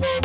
Thank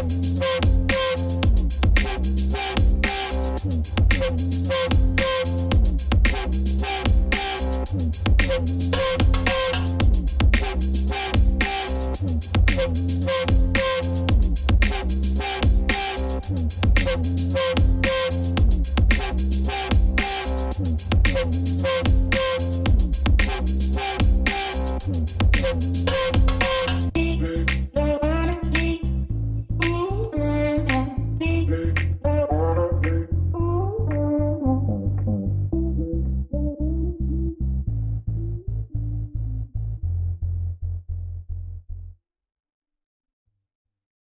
We'll be right back.